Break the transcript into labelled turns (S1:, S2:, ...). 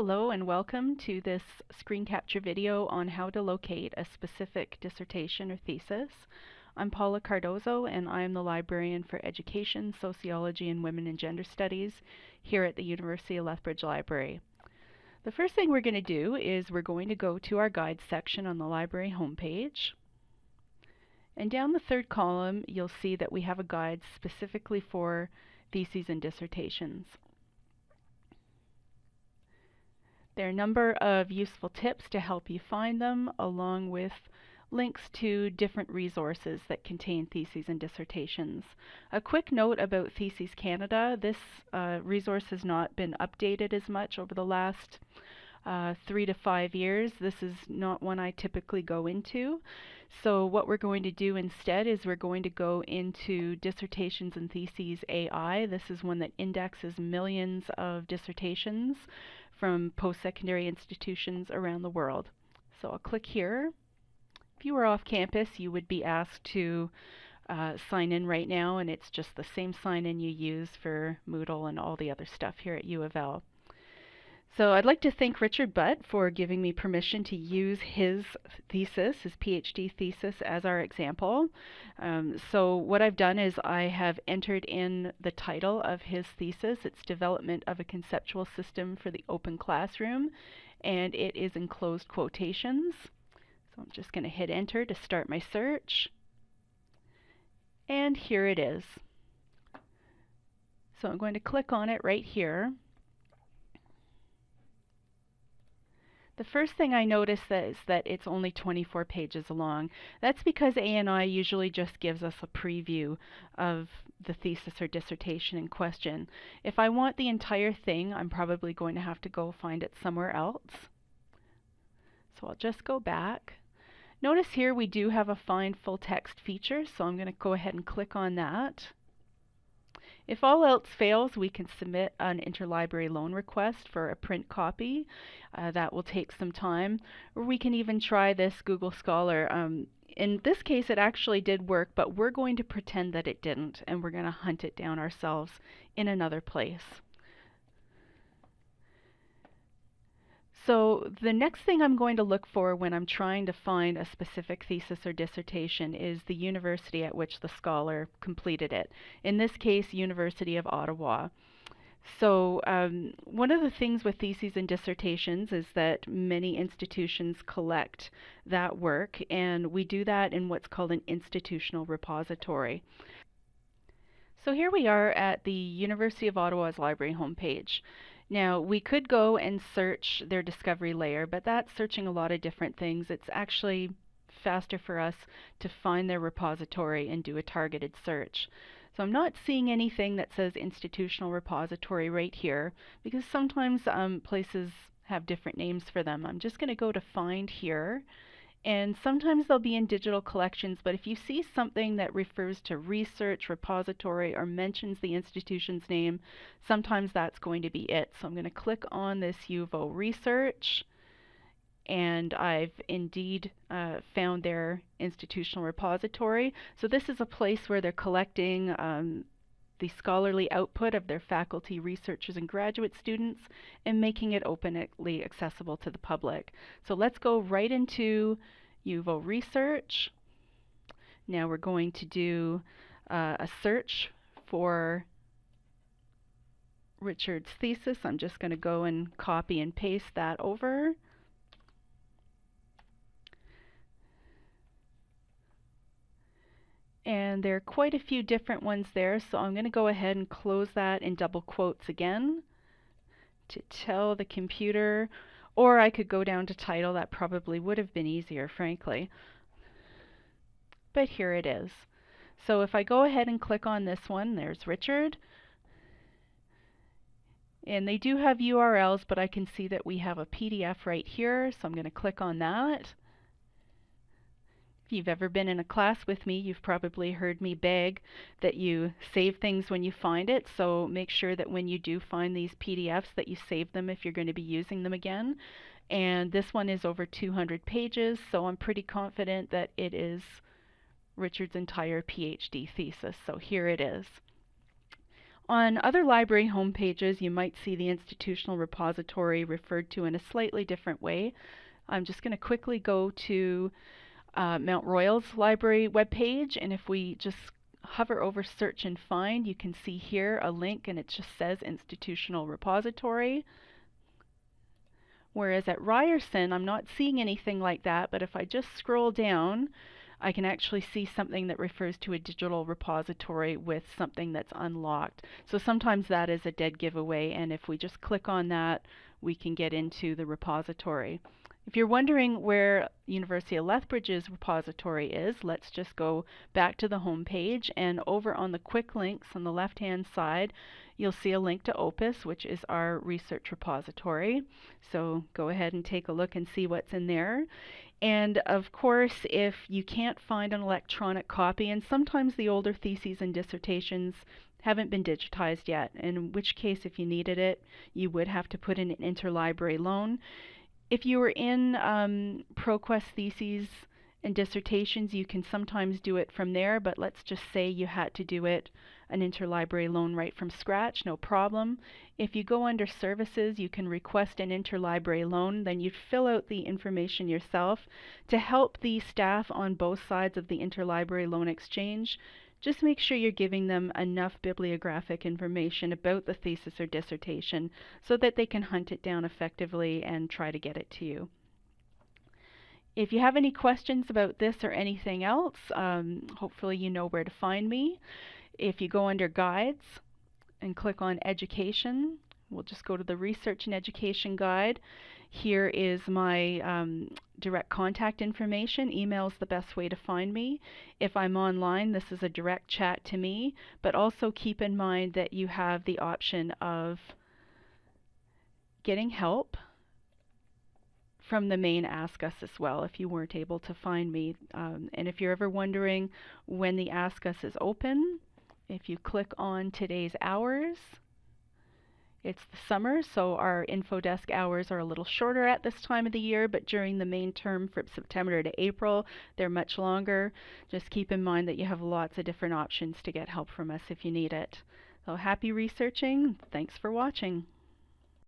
S1: Hello and welcome to this screen capture video on how to locate a specific dissertation or thesis. I'm Paula Cardozo and I'm the librarian for Education, Sociology, and Women and Gender Studies here at the University of Lethbridge Library. The first thing we're going to do is we're going to go to our guides section on the library homepage. And down the third column you'll see that we have a guide specifically for theses and dissertations. There are a number of useful tips to help you find them, along with links to different resources that contain theses and dissertations. A quick note about Theses Canada, this uh, resource has not been updated as much over the last uh, three to five years. This is not one I typically go into. So what we're going to do instead is we're going to go into Dissertations and Theses AI. This is one that indexes millions of dissertations from post-secondary institutions around the world. So I'll click here. If you were off campus, you would be asked to uh, sign in right now, and it's just the same sign in you use for Moodle and all the other stuff here at U of L. So I'd like to thank Richard Butt for giving me permission to use his thesis, his PhD thesis, as our example. Um, so what I've done is I have entered in the title of his thesis. It's Development of a Conceptual System for the Open Classroom, and it is in closed quotations. So I'm just going to hit enter to start my search. And here it is. So I'm going to click on it right here. The first thing I notice is that it's only 24 pages long. That's because A&I usually just gives us a preview of the thesis or dissertation in question. If I want the entire thing, I'm probably going to have to go find it somewhere else. So I'll just go back. Notice here we do have a find full text feature, so I'm going to go ahead and click on that. If all else fails, we can submit an interlibrary loan request for a print copy. Uh, that will take some time. Or we can even try this Google Scholar. Um, in this case, it actually did work, but we're going to pretend that it didn't, and we're going to hunt it down ourselves in another place. So the next thing I'm going to look for when I'm trying to find a specific thesis or dissertation is the university at which the scholar completed it. In this case, University of Ottawa. So um, one of the things with theses and dissertations is that many institutions collect that work and we do that in what's called an institutional repository. So here we are at the University of Ottawa's library homepage. Now, we could go and search their discovery layer, but that's searching a lot of different things. It's actually faster for us to find their repository and do a targeted search. So I'm not seeing anything that says institutional repository right here because sometimes um, places have different names for them. I'm just going to go to find here and sometimes they'll be in digital collections, but if you see something that refers to research, repository, or mentions the institution's name, sometimes that's going to be it. So I'm going to click on this UVO research, and I've indeed uh, found their institutional repository. So this is a place where they're collecting um, the scholarly output of their faculty, researchers, and graduate students and making it openly accessible to the public. So let's go right into UVO Research. Now we're going to do uh, a search for Richard's thesis. I'm just going to go and copy and paste that over. And there are quite a few different ones there so I'm going to go ahead and close that in double quotes again to tell the computer or I could go down to title. That probably would have been easier frankly. But here it is. So if I go ahead and click on this one there's Richard. And they do have URLs but I can see that we have a PDF right here so I'm going to click on that if you've ever been in a class with me, you've probably heard me beg that you save things when you find it. So make sure that when you do find these PDFs that you save them if you're going to be using them again. And this one is over 200 pages, so I'm pretty confident that it is Richard's entire PhD thesis. So here it is. On other library homepages, you might see the institutional repository referred to in a slightly different way. I'm just going to quickly go to uh, Mount Royal's library webpage, and if we just hover over search and find, you can see here a link and it just says institutional repository. Whereas at Ryerson, I'm not seeing anything like that, but if I just scroll down, I can actually see something that refers to a digital repository with something that's unlocked. So sometimes that is a dead giveaway, and if we just click on that, we can get into the repository. If you're wondering where University of Lethbridge's repository is, let's just go back to the home page and over on the quick links on the left hand side you'll see a link to Opus which is our research repository. So go ahead and take a look and see what's in there. And of course if you can't find an electronic copy and sometimes the older theses and dissertations haven't been digitized yet, in which case if you needed it you would have to put in an interlibrary loan. If you were in um, ProQuest theses and dissertations, you can sometimes do it from there, but let's just say you had to do it an interlibrary loan right from scratch, no problem. If you go under services, you can request an interlibrary loan, then you fill out the information yourself to help the staff on both sides of the interlibrary loan exchange just make sure you're giving them enough bibliographic information about the thesis or dissertation so that they can hunt it down effectively and try to get it to you. If you have any questions about this or anything else, um, hopefully you know where to find me. If you go under Guides and click on Education, we'll just go to the Research and Education Guide. Here is my um, direct contact information. Email is the best way to find me. If I'm online, this is a direct chat to me, but also keep in mind that you have the option of getting help from the main Ask Us as well if you weren't able to find me. Um, and if you're ever wondering when the Ask Us is open, if you click on today's hours, it's the summer, so our info desk hours are a little shorter at this time of the year, but during the main term from September to April, they're much longer. Just keep in mind that you have lots of different options to get help from us if you need it. So happy researching. Thanks for watching.